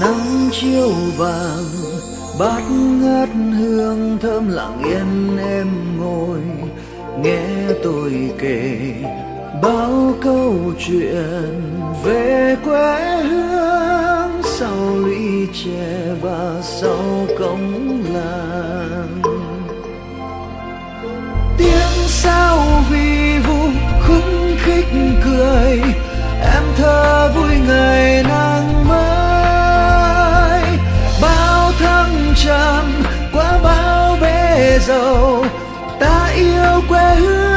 nắng chiều vàng, bát ngát hương thơm lặng yên em ngồi. Nghe tôi kể bao câu chuyện về quê hương, sau lũy tre và sau cống yêu ta yêu quê hương.